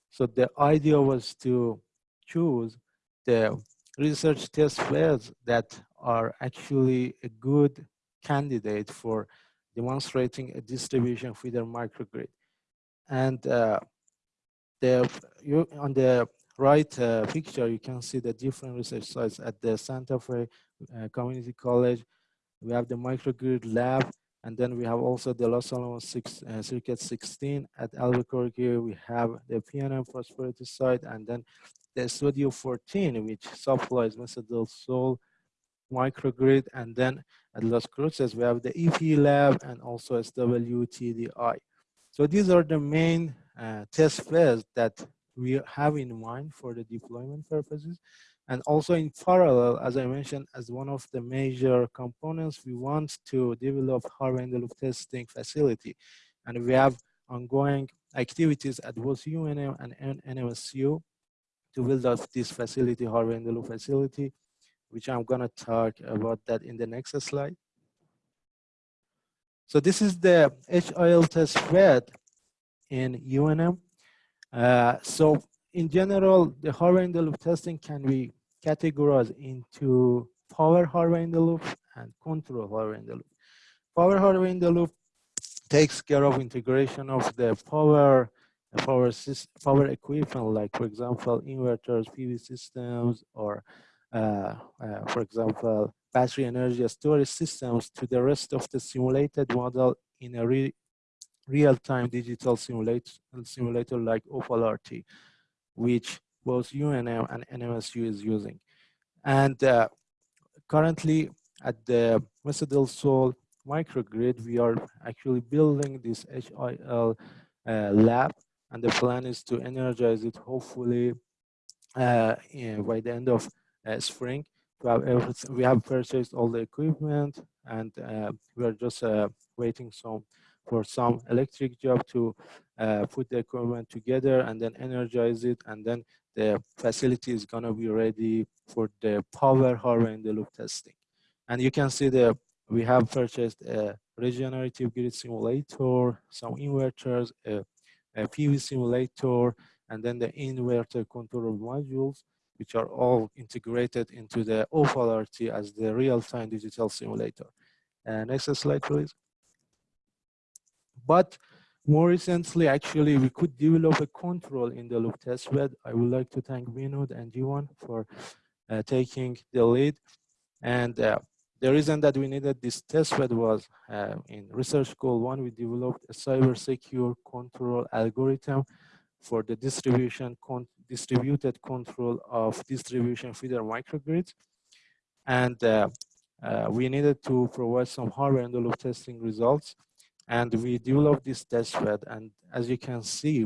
So the idea was to choose the research test beds that are actually a good candidate for demonstrating a distribution feeder microgrid. And uh, the, you, on the right uh, picture, you can see the different research sites at the Santa Fe uh, Community College. We have the microgrid lab, and then we have also the Los Alamos six, uh, Circuit 16 at Albuquerque. We have the PNM Prosperity site, and then the Studio 14, which supplies Mesa del Sol microgrid, and then at Las Cruces, we have the EP lab and also SWTDI. So these are the main uh, test beds that we have in mind for the deployment purposes. And also in parallel, as I mentioned, as one of the major components, we want to develop hardware-in-the-Loop testing facility. And we have ongoing activities at both UNM and NMSU to build up this facility, hardware-in-the-Loop facility, which I'm gonna talk about that in the next slide. So this is the HIL test bed in UNM. Uh, so in general, the hardware in the loop testing can be categorized into power hardware in the loop and control hardware in the loop. Power hardware in the loop takes care of integration of the power power power equipment, like for example, inverters, PV systems, or for example, battery energy storage systems to the rest of the simulated model in a re real-time digital simulator, simulator like OPAL-RT, which both UNM and NMSU is using. And uh, currently at the Mesa Sol microgrid, we are actually building this HIL uh, lab and the plan is to energize it hopefully uh, by the end of uh, spring. We have, everything, we have purchased all the equipment and uh, we are just uh, waiting some for some electric job to uh, put the equipment together and then energize it and then the facility is going to be ready for the power hardware-in-the-Loop testing. And you can see that we have purchased a regenerative grid simulator, some inverters, a, a PV simulator, and then the inverter control modules, which are all integrated into the OPAL-RT as the real-time digital simulator. Uh, next slide, please. But more recently, actually, we could develop a control in the loop testbed. I would like to thank Vinod and Jiwan for uh, taking the lead. And uh, the reason that we needed this testbed was uh, in research goal one, we developed a cyber secure control algorithm for the distribution con distributed control of distribution feeder microgrids. And uh, uh, we needed to provide some hardware and the loop testing results. And we developed this test bed and as you can see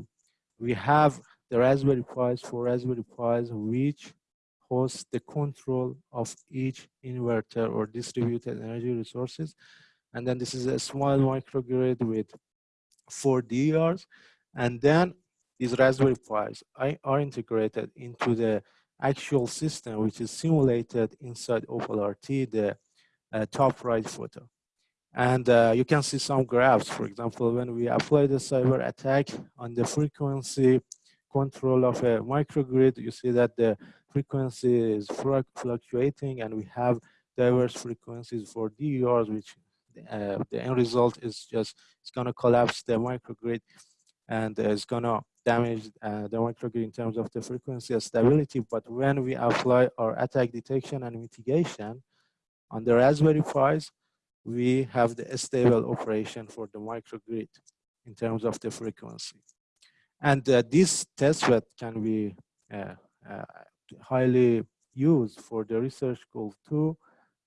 we have the raspberry pis for raspberry pis which hosts the control of each inverter or distributed energy resources. And then this is a small microgrid with four DERs and then these raspberry pis are integrated into the actual system which is simulated inside OPAL-RT the uh, top right photo and uh, you can see some graphs. For example, when we apply the cyber attack on the frequency control of a microgrid, you see that the frequency is fluctuating and we have diverse frequencies for DERs, which uh, the end result is just, it's gonna collapse the microgrid and uh, it's gonna damage uh, the microgrid in terms of the frequency stability. But when we apply our attack detection and mitigation on the Raspberry Pis, we have the stable operation for the microgrid in terms of the frequency. And uh, this testbed can be uh, uh, highly used for the research goal two,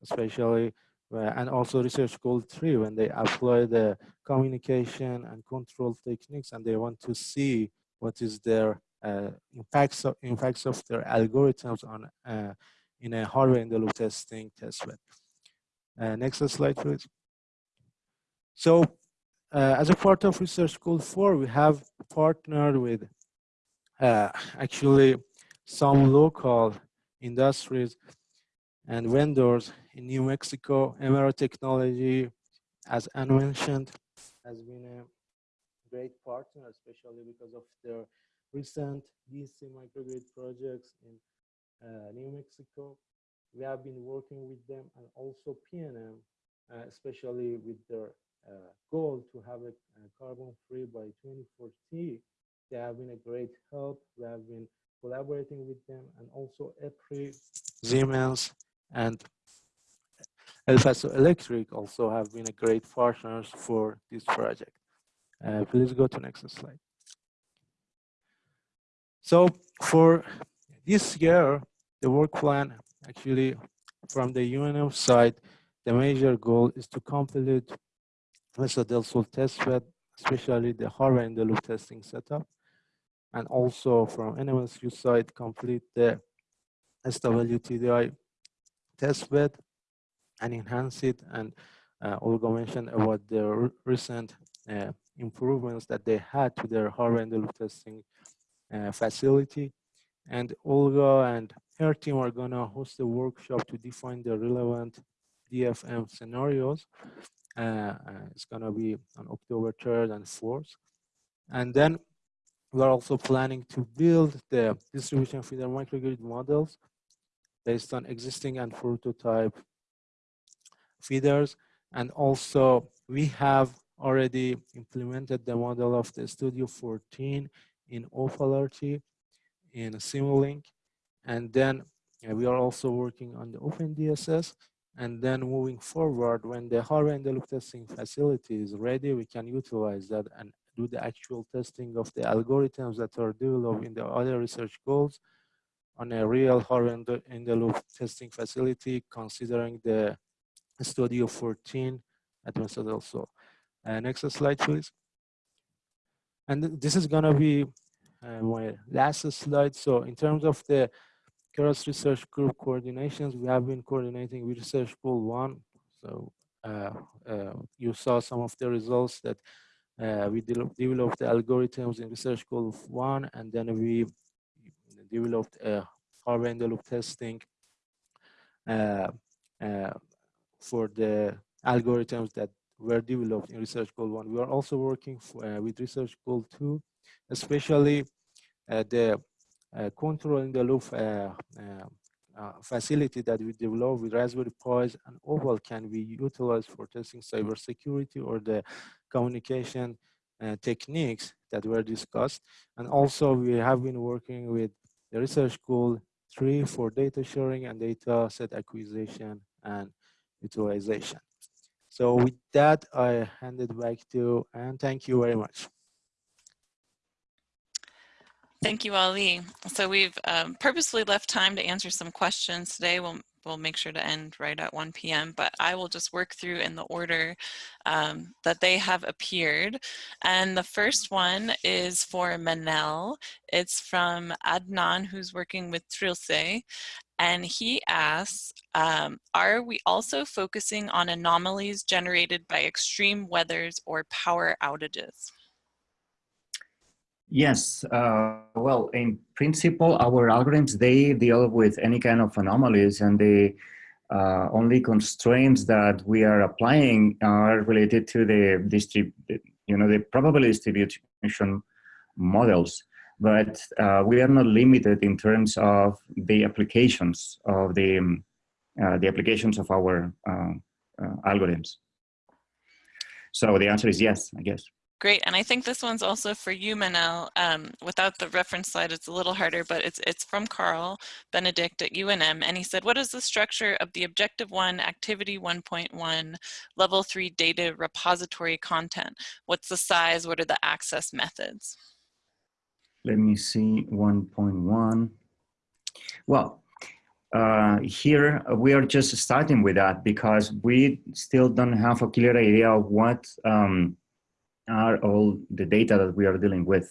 especially, uh, and also research goal three when they apply the communication and control techniques and they want to see what is their uh, impacts, of, impacts of their algorithms on uh, in a hardware in the loop testing testbed. Uh, next slide, please. So uh, as a part of Research Goal 4, we have partnered with uh, actually some local industries and vendors in New Mexico. Emera Technology, as Anne mentioned, has been a great partner, especially because of their recent DC microgrid projects in uh, New Mexico we have been working with them and also PNM, uh, especially with their uh, goal to have a, a carbon free by 2040. They have been a great help. We have been collaborating with them and also EPRI, Siemens, and El Paso Electric also have been a great partners for this project. Uh, please go to next slide. So for this year, the work plan actually from the UNM side, the major goal is to complete Mesa del Sol testbed, especially the hardware in the loop testing setup. And also from NMSU side, complete the SWTDI test bed and enhance it. And uh, Olga mentioned about the recent uh, improvements that they had to their in testing uh, facility. And Olga and her team are gonna host a workshop to define the relevant DFM scenarios. Uh, uh, it's gonna be on October 3rd and 4th. And then we're also planning to build the distribution feeder microgrid models based on existing and prototype feeders. And also we have already implemented the model of the Studio 14 in OPAL-RT in Simulink. And then we are also working on the OpenDSS. And then moving forward, when the hardware and the loop testing facility is ready, we can utilize that and do the actual testing of the algorithms that are developed in the other research goals on a real hardware in the, loop testing facility, considering the Studio 14 at Mesa del Sol. Uh, next slide, please. And this is gonna be uh, my last slide. So in terms of the cross Research Group coordinations, we have been coordinating with Research Goal 1. So uh, uh, you saw some of the results that uh, we de developed the algorithms in Research Goal 1, and then we developed a the loop testing uh, for the algorithms that were developed in Research Goal 1. We are also working for, with Research Goal 2 especially uh, the uh, control the loop uh, facility that we developed with Raspberry Pis and OPAL can be utilized for testing cybersecurity or the communication uh, techniques that were discussed. And also we have been working with the research goal three for data sharing and data set acquisition and utilization. So with that, I hand it back to, and thank you very much. Thank you, Ali. So we've um, purposely left time to answer some questions today. We'll, we'll make sure to end right at 1 p.m., but I will just work through in the order um, that they have appeared. And the first one is for Manel. It's from Adnan, who's working with Trilce. And he asks, um, are we also focusing on anomalies generated by extreme weathers or power outages? Yes, uh, well, in principle, our algorithms, they deal with any kind of anomalies and the uh, only constraints that we are applying are related to the distrib you know, the probability distribution models. But uh, we are not limited in terms of the applications of the, um, the applications of our uh, uh, algorithms. So the answer is yes, I guess. Great, and I think this one's also for you, Manel. Um, without the reference slide, it's a little harder, but it's, it's from Karl Benedict at UNM, and he said, what is the structure of the Objective 1, Activity 1.1, Level 3 data repository content? What's the size? What are the access methods? Let me see, 1.1. Well, uh, here we are just starting with that because we still don't have a clear idea of what um, are all the data that we are dealing with.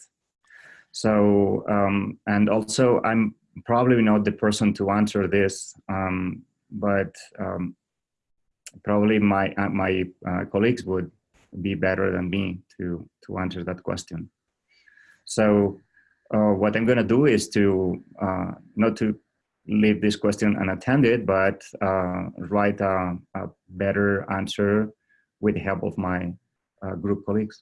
So, um, and also I'm probably not the person to answer this, um, but um, probably my, uh, my uh, colleagues would be better than me to, to answer that question. So uh, what I'm gonna do is to, uh, not to leave this question unattended, but uh, write a, a, better answer with the help of my uh, group colleagues.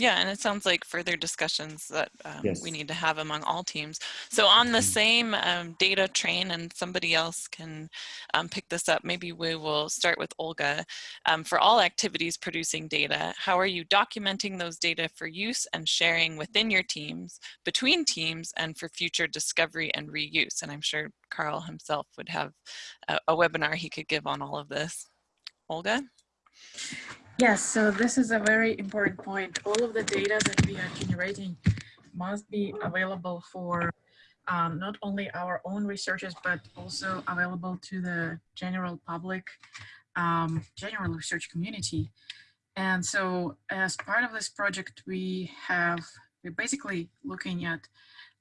Yeah, and it sounds like further discussions that um, yes. we need to have among all teams. So on the mm. same um, data train, and somebody else can um, pick this up, maybe we will start with Olga. Um, for all activities producing data, how are you documenting those data for use and sharing within your teams, between teams, and for future discovery and reuse? And I'm sure Karl himself would have a, a webinar he could give on all of this. Olga? Yes, so this is a very important point. All of the data that we are generating must be available for um, not only our own researchers, but also available to the general public, um, general research community. And so as part of this project, we have, we're basically looking at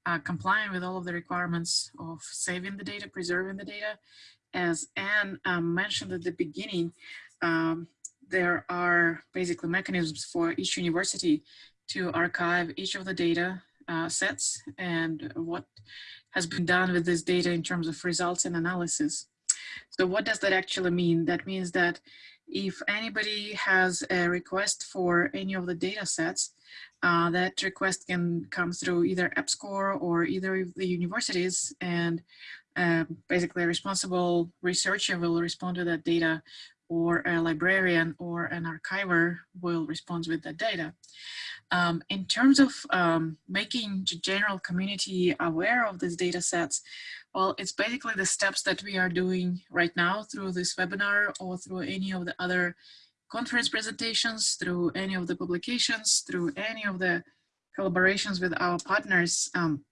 uh, complying with all of the requirements of saving the data, preserving the data. As Anne um, mentioned at the beginning, um, there are basically mechanisms for each university to archive each of the data uh, sets and what has been done with this data in terms of results and analysis. So what does that actually mean? That means that if anybody has a request for any of the data sets, uh, that request can come through either EPSCoR or either of the universities and uh, basically a responsible researcher will respond to that data or a librarian or an archiver will respond with that data. Um, in terms of um, making the general community aware of these data sets, well, it's basically the steps that we are doing right now through this webinar or through any of the other conference presentations, through any of the publications, through any of the collaborations with our partners. Um,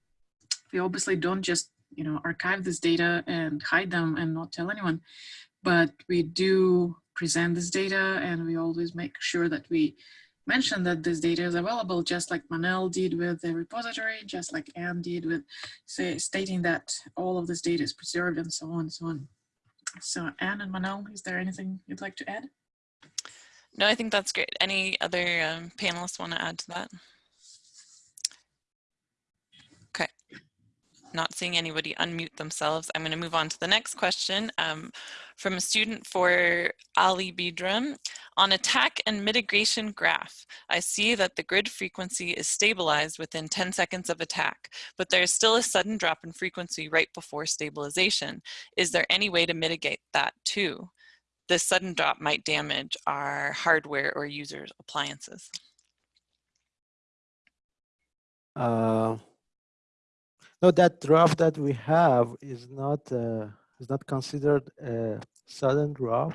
we obviously don't just you know, archive this data and hide them and not tell anyone, but we do present this data and we always make sure that we mention that this data is available just like Manel did with the repository, just like Anne did with say, stating that all of this data is preserved and so on and so on. So Anne and Manel, is there anything you'd like to add? No, I think that's great. Any other um, panelists want to add to that? Not seeing anybody unmute themselves. I'm going to move on to the next question um, from a student for Ali Bidram. On attack and mitigation graph, I see that the grid frequency is stabilized within 10 seconds of attack, but there is still a sudden drop in frequency right before stabilization. Is there any way to mitigate that too? This sudden drop might damage our hardware or users' appliances. Uh, no, that drop that we have is not uh, is not considered a sudden drop.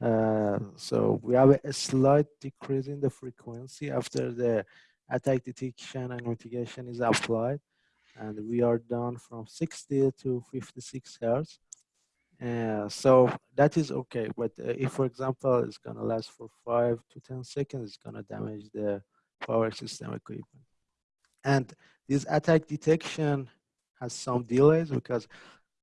Uh, so we have a slight decrease in the frequency after the attack detection and mitigation is applied. And we are down from 60 to 56 hertz. Uh, so that is okay. But uh, if, for example, it's going to last for 5 to 10 seconds, it's going to damage the power system equipment. And this attack detection has some delays because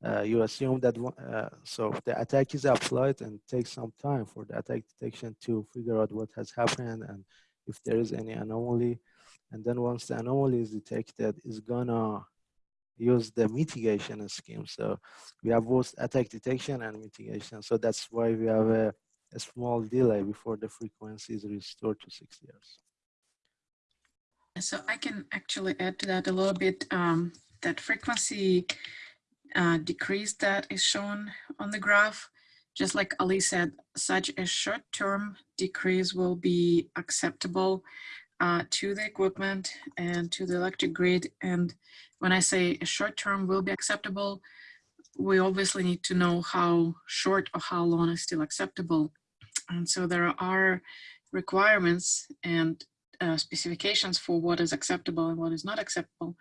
uh, you assume that uh, so the attack is applied and takes some time for the attack detection to figure out what has happened and if there is any anomaly. And then once the anomaly is detected is gonna use the mitigation scheme. So we have both attack detection and mitigation. So that's why we have a, a small delay before the frequency is restored to 60 hertz so i can actually add to that a little bit um, that frequency uh, decrease that is shown on the graph. Just like Ali said, such a short-term decrease will be acceptable uh, to the equipment and to the electric grid. And when I say a short-term will be acceptable, we obviously need to know how short or how long is still acceptable. And so there are requirements and uh, specifications for what is acceptable and what is not acceptable.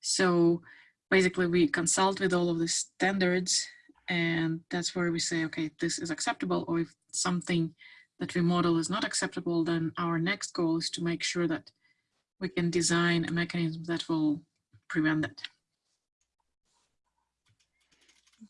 So basically we consult with all of the standards and that's where we say, okay, this is acceptable, or if something that we model is not acceptable, then our next goal is to make sure that we can design a mechanism that will prevent that.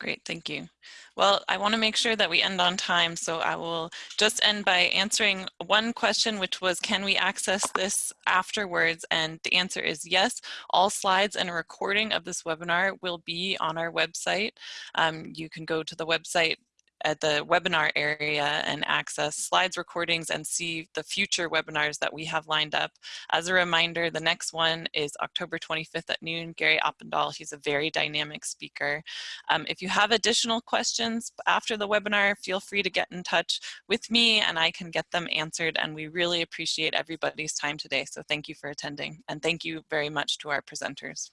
Great, thank you. Well, I want to make sure that we end on time, so I will just end by answering one question, which was, can we access this afterwards? And the answer is yes. All slides and a recording of this webinar will be on our website. Um, you can go to the website at the webinar area and access slides recordings and see the future webinars that we have lined up. As a reminder, the next one is October 25th at noon. Gary Oppedahl, he's a very dynamic speaker. Um, if you have additional questions after the webinar, feel free to get in touch with me and I can get them answered. And we really appreciate everybody's time today. So thank you for attending and thank you very much to our presenters.